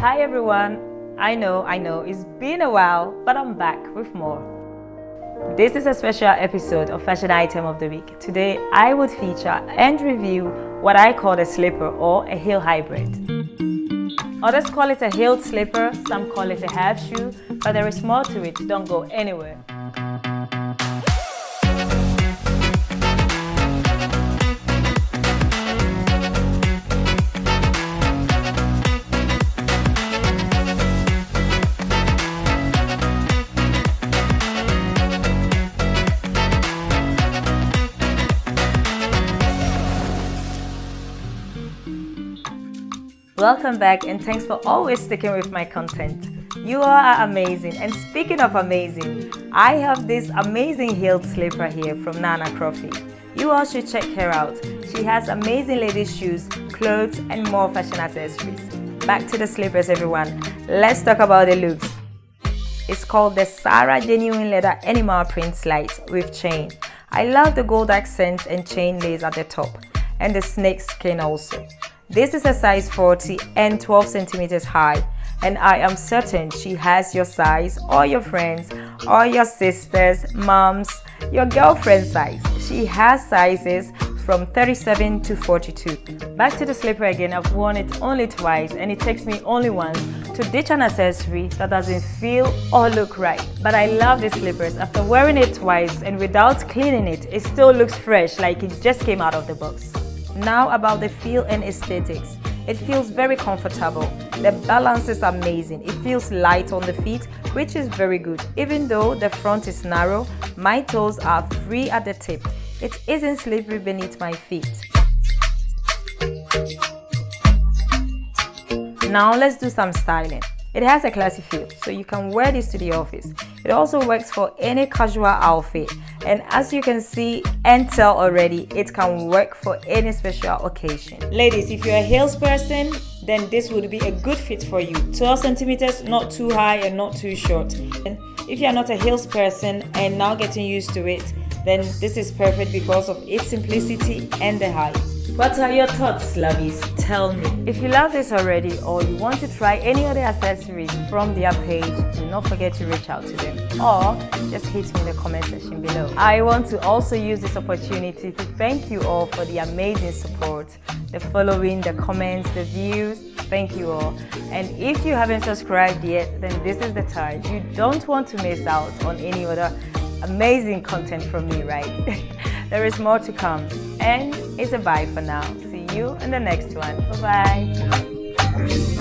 Hi everyone. I know, I know, it's been a while, but I'm back with more. This is a special episode of Fashion Item of the Week. Today, I would feature and review what I call a slipper or a heel hybrid. Others call it a heeled slipper, some call it a half shoe, but there is more to it, don't go anywhere. Welcome back and thanks for always sticking with my content. You are amazing and speaking of amazing, I have this amazing heeled slipper here from Nana Crofi. You all should check her out. She has amazing ladies shoes, clothes and more fashion accessories. Back to the slippers everyone. Let's talk about the looks. It's called the Sarah Genuine Leather Animal Print Slides with chain. I love the gold accents and chain lace at the top and the snake skin also. This is a size 40 and 12 centimeters high and I am certain she has your size or your friends or your sisters, moms, your girlfriend size. She has sizes from 37 to 42. Back to the slipper again, I've worn it only twice and it takes me only once to ditch an accessory that doesn't feel or look right. But I love the slippers. After wearing it twice and without cleaning it, it still looks fresh like it just came out of the box. Now about the feel and aesthetics. It feels very comfortable. The balance is amazing. It feels light on the feet, which is very good. Even though the front is narrow, my toes are free at the tip. It isn't slippery beneath my feet. Now let's do some styling. It has a classy feel, so you can wear this to the office. It also works for any casual outfit. And as you can see and tell already, it can work for any special occasion. Ladies, if you're a heels person, then this would be a good fit for you. 12 centimeters, not too high and not too short. And if you're not a heels person and now getting used to it, then this is perfect because of its simplicity and the height. What are your thoughts, lovies? Tell me. If you love this already or you want to try any other accessories from their page, do not forget to reach out to them or just hit me in the comment section below. I want to also use this opportunity to thank you all for the amazing support, the following, the comments, the views. Thank you all. And if you haven't subscribed yet, then this is the time. You don't want to miss out on any other amazing content from me, right? There is more to come. And it's a bye for now. See you in the next one. Bye-bye.